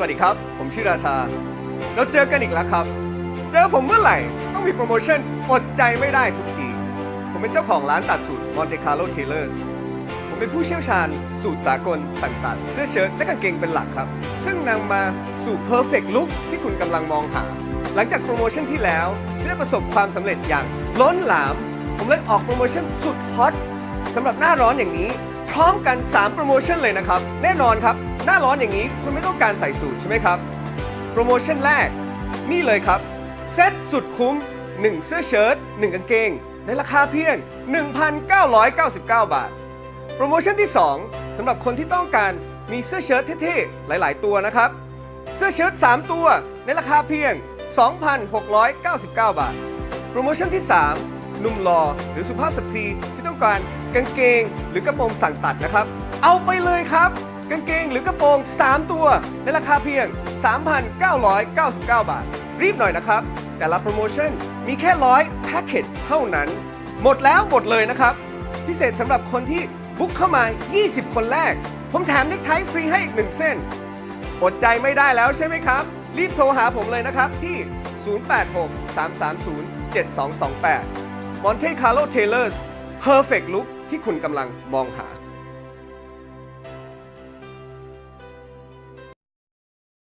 วัสดีครับ ผมชื่อราชา เราเจอกันอีกแล้วครับ เจอผมเมื่อไหร่ ต้องมีโปรโมชั่นอดใจไม่ได้ทุกที ผมเป็นเจ้าของร้านตัดสูตร Monte Carlo Tailors ผมเป็นผู้เชี่ยวชาญ สูตรสากล สั่งตัด เสื้อเชิ้ตและกางเกงเป็นหลักครับ ซึ่งนำมาสู่ perfect look ที่คุณกำลังมองหา หลังจากโปรโมชั่นที่แล้วที่ได้ประสบความสำเร็จอย่างล้นหลาม ผมเลยออกโปรโมชั่นสุดฮอตสำหรับหน้าร้อนอย่างนี้ พร้อมกัน 3 โปรโมชั่นเลยนะครับ แน่นอนครับ หน้าร้อนอย่างนี้คุณไม่ต้องการใส่สูทใช่ไหมครับ โปรโมชั่นแรก นี่เลยครับ เซ็ตสุดคุ้ม 1 เสื้อเชิ้ต1กางเกง ในราคาเพียง 1,999 บาท โปรโมชั่นที่ 2สำหรับคนที่ต้องการมีเสื้อเชิ้ตเท่ๆ หลาย ๆ ตัวนะครับ เสื้อเชิ้ต3 ตัวในราคาเพียง 2,699 บาท โปรโมชั่นที่ 3 นุ่มหล่อหรือสุภาพสตรีที่ต้องการกางเกง หรือกระโปรงสั่งตัดนะครับ เอาไปเลยครับ กางเกงหรือกระโปรง 3 ตัว ในราคาเพียง 3,999 บาท รีบหน่อยนะครับ แต่ละโปรโมชั่นมีแค่ร้อยแพ็กเกจเท่านั้น หมดแล้วหมดเลยนะครับ พิเศษสำหรับคนที่บุ๊กเข้ามา 20 คนแรก ผมแถมเน็กไทฟรีให้อีก 1 เส้น อดใจไม่ได้แล้วใช่ไหมครับ รีบโทรหาผมเลยนะครับที่ 086-330-7228 Monte Carlo Tailors Perfect Look ที่คุณกำลังมองหา